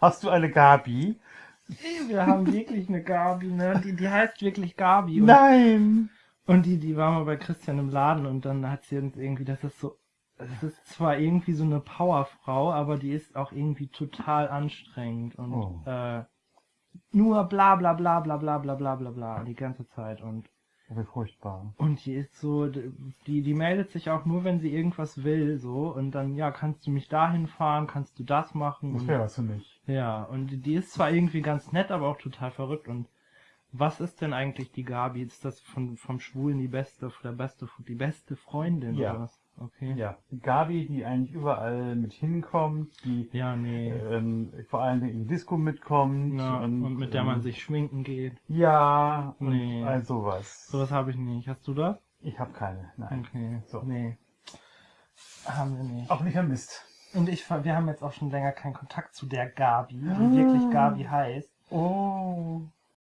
Hast du eine Gabi? Wir haben wirklich eine Gabi, ne? Die, die heißt wirklich Gabi. Und, Nein! und die, die war mal bei Christian im Laden und dann hat sie uns irgendwie, das ist so, das ist zwar irgendwie so eine Powerfrau, aber die ist auch irgendwie total anstrengend und Oh. äh, nur bla bla bla bla bla bla bla bla bla die ganze Zeit und Wie furchtbar. und die ist so, die, die meldet sich auch nur, wenn sie irgendwas will, so. Und dann, ja, kannst du mich dahin fahren, kannst du das machen. Das wäre was für mich. ja, und die ist zwar irgendwie ganz nett, aber auch total verrückt. Und was ist denn eigentlich die Gabi? Ist das von, vom Schwulen die beste, der beste, die beste Freundin Ja. oder was? Okay. Ja, die Gabi, die eigentlich überall mit hinkommt, die Ja, nee. ähm, vor allen Dingen in Disco mitkommt. Ja, und, mit der man ähm, sich schminken geht. Ja, und Nee. all sowas. Sowas habe ich nicht. Hast du das? Ich habe keine, nein. Okay. So. Nee. Haben wir nicht. Auch nicht vermisst. Und ich, wir haben jetzt auch schon länger keinen Kontakt zu der Gabi, die Ah. wirklich Gabi heißt. Oh.